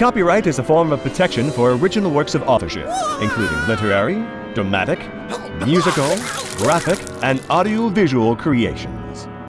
Copyright is a form of protection for original works of authorship, including literary, dramatic, musical, graphic, and audiovisual creation.